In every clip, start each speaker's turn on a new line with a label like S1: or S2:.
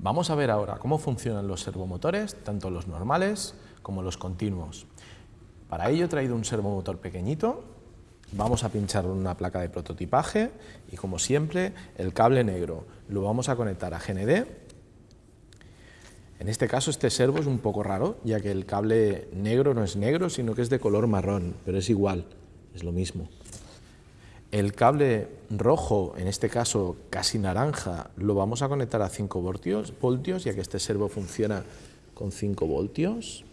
S1: Vamos a ver ahora cómo funcionan los servomotores, tanto los normales como los continuos. Para ello he traído un servomotor pequeñito, vamos a pinchar una placa de prototipaje y como siempre el cable negro lo vamos a conectar a GND. En este caso este servo es un poco raro, ya que el cable negro no es negro, sino que es de color marrón, pero es igual, es lo mismo. El cable rojo, en este caso casi naranja, lo vamos a conectar a 5 voltios, voltios ya que este servo funciona con 5 voltios.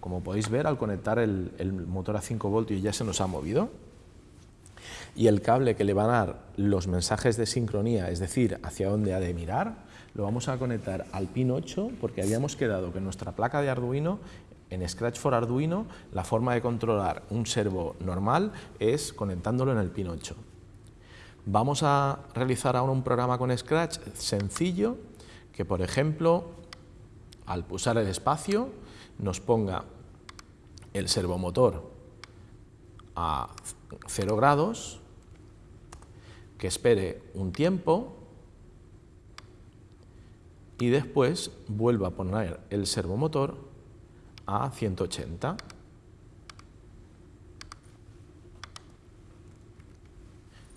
S1: Como podéis ver, al conectar el, el, motor a 5 voltios ya se nos ha movido. Y el cable que le va a dar los mensajes de sincronía, es decir, hacia dónde ha de mirar, lo vamos a conectar al pin 8 porque habíamos quedado que nuestra placa de Arduino en Scratch for Arduino, la forma de controlar un servo normal es conectándolo en el pin 8. Vamos a realizar ahora un programa con Scratch sencillo que, por ejemplo, al pulsar el espacio, nos ponga el servomotor a 0 grados, que espere un tiempo y después vuelva a poner el servomotor a 180.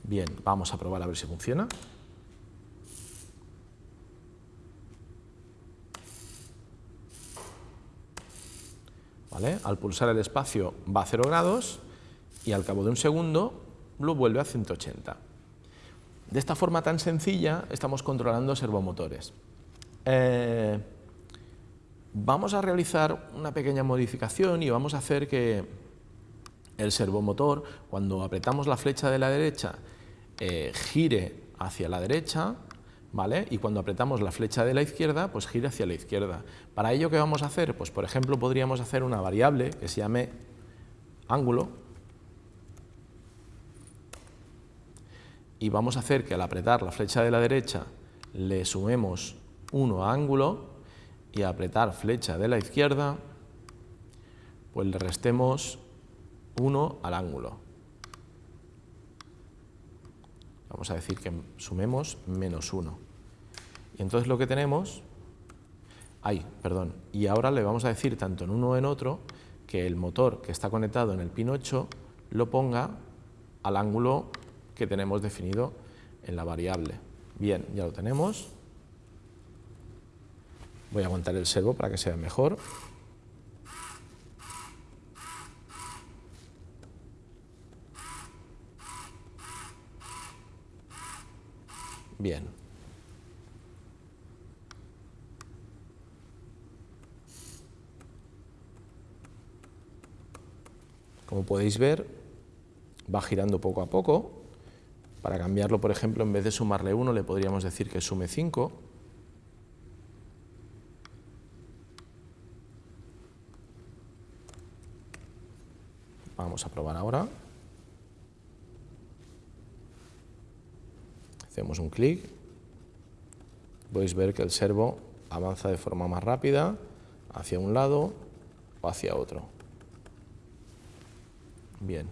S1: Bien, vamos a probar a ver si funciona. ¿Vale? Al pulsar el espacio va a 0 grados y al cabo de un segundo lo vuelve a 180. De esta forma tan sencilla estamos controlando servomotores. Eh, vamos a realizar una pequeña modificación y vamos a hacer que el servomotor, cuando apretamos la flecha de la derecha, eh, gire hacia la derecha, ¿vale? Y cuando apretamos la flecha de la izquierda, pues gire hacia la izquierda. Para ello, ¿qué vamos a hacer? Pues, por ejemplo, podríamos hacer una variable que se llame ángulo, y vamos a hacer que al apretar la flecha de la derecha le sumemos 1 a ángulo, y apretar flecha de la izquierda, pues le restemos 1 al ángulo. Vamos a decir que sumemos menos 1. Y entonces lo que tenemos, ay, perdón, y ahora le vamos a decir tanto en uno o en otro que el motor que está conectado en el pin 8 lo ponga al ángulo que tenemos definido en la variable. Bien, ya lo tenemos. Voy a aguantar el servo para que sea mejor. Bien. Como podéis ver, va girando poco a poco. Para cambiarlo, por ejemplo, en vez de sumarle 1, le podríamos decir que sume 5. Vamos a probar ahora. Hacemos un clic. Podéis ver que el servo avanza de forma más rápida hacia un lado o hacia otro. Bien.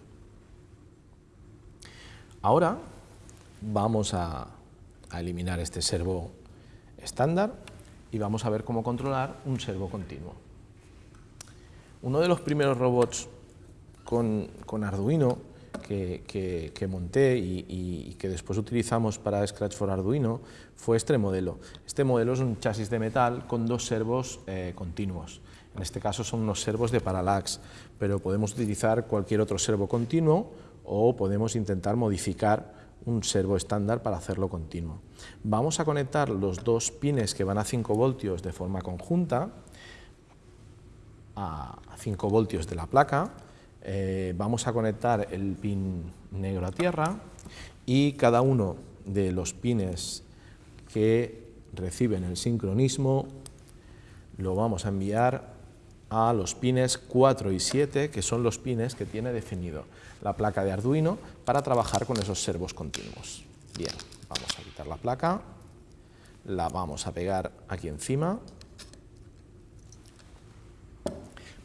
S1: Ahora vamos a, a eliminar este servo estándar y vamos a ver cómo controlar un servo continuo. Uno de los primeros robots con, Arduino que, monté y, que después utilizamos para Scratch for Arduino fue este modelo. Este modelo es un chasis de metal con dos servos eh, continuos. En este caso son unos servos de parallax, pero podemos utilizar cualquier otro servo continuo o podemos intentar modificar un servo estándar para hacerlo continuo. Vamos a conectar los dos pines que van a 5 voltios de forma conjunta a 5 voltios de la placa eh, vamos a conectar el pin negro a tierra y cada uno de los pines que reciben el sincronismo lo vamos a enviar a los pines 4 y 7, que son los pines que tiene definido la placa de Arduino para trabajar con esos servos continuos. Bien, vamos a quitar la placa, la vamos a pegar aquí encima,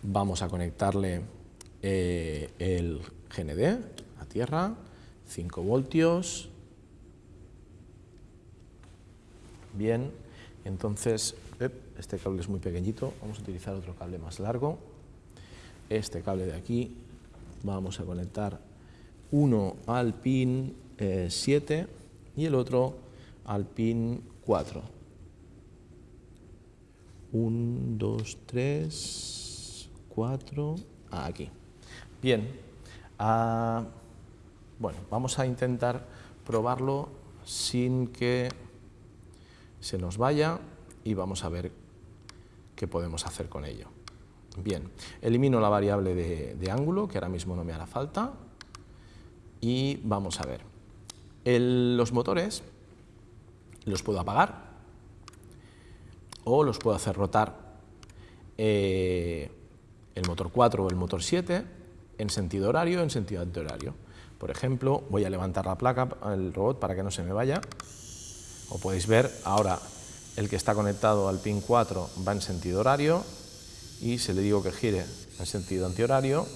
S1: vamos a conectarle eh, el GND a tierra, 5 voltios. Bien, entonces, este cable es muy pequeñito, vamos a utilizar otro cable más largo. Este cable de aquí, vamos a conectar uno al pin 7 eh, y el otro al pin 4. 1, 2, 3, 4, aquí. Bien, ah, bueno, vamos a intentar probarlo sin que se nos vaya y vamos a ver qué podemos hacer con ello. Bien, elimino la variable de, ángulo, que ahora mismo no me hará falta, y vamos a ver. los motores los puedo apagar o los puedo hacer rotar eh, el motor 4 o el motor 7 en sentido horario en sentido antihorario. Por ejemplo, voy a levantar la placa, el robot, para que no se me vaya. O podéis ver, ahora el que está conectado al pin 4 va en sentido horario y si le digo que gire en sentido antihorario,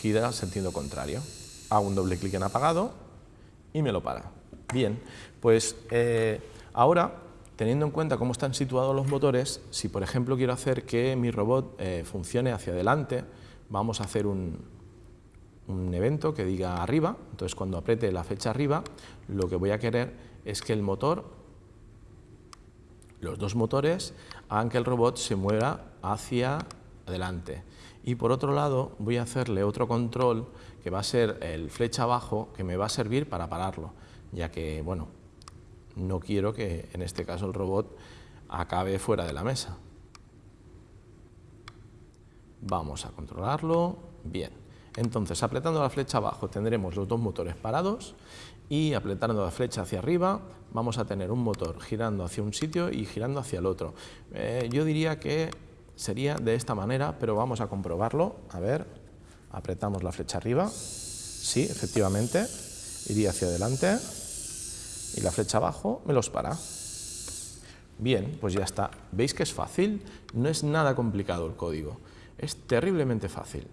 S1: gira en sentido contrario. Hago un doble clic en apagado y me lo para. Bien, pues eh, ahora, teniendo en cuenta cómo están situados los motores, si por ejemplo quiero hacer que mi robot eh, funcione hacia adelante, vamos a hacer un, un evento que diga arriba, entonces cuando apriete la flecha arriba, lo que voy a querer es que el motor, los dos motores, hagan que el robot se mueva hacia adelante. Y por otro lado voy a hacerle otro control que va a ser el flecha abajo que me va a servir para pararlo, ya que, bueno, no quiero que en este caso el robot acabe fuera de la mesa. Vamos a controlarlo, bien. Entonces, apretando la flecha abajo tendremos los dos motores parados y apretando la flecha hacia arriba vamos a tener un motor girando hacia un sitio y girando hacia el otro. Eh, yo diría que sería de esta manera, pero vamos a comprobarlo. A ver, apretamos la flecha arriba. Sí, efectivamente, iría hacia adelante y la flecha abajo me los para. Bien, pues ya está. ¿Veis que es fácil? No es nada complicado el código. Es terriblemente fácil.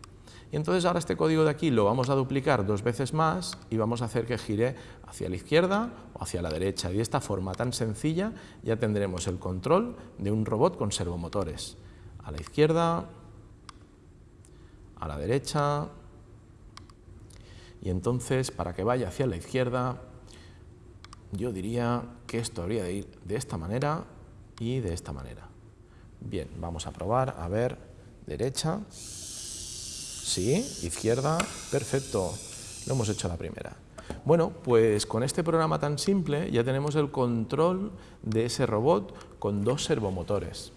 S1: Y entonces ahora este código de aquí lo vamos a duplicar dos veces más y vamos a hacer que gire hacia la izquierda o hacia la derecha. Y de esta forma tan sencilla ya tendremos el control de un robot con servomotores. A la izquierda, a la derecha, y entonces para que vaya hacia la izquierda yo diría que esto habría de ir de esta manera y de esta manera. Bien, vamos a probar, a ver, derecha, Sí, izquierda, perfecto. Lo hemos hecho la primera. Bueno, pues con este programa tan simple ya tenemos el control de ese robot con dos servomotores.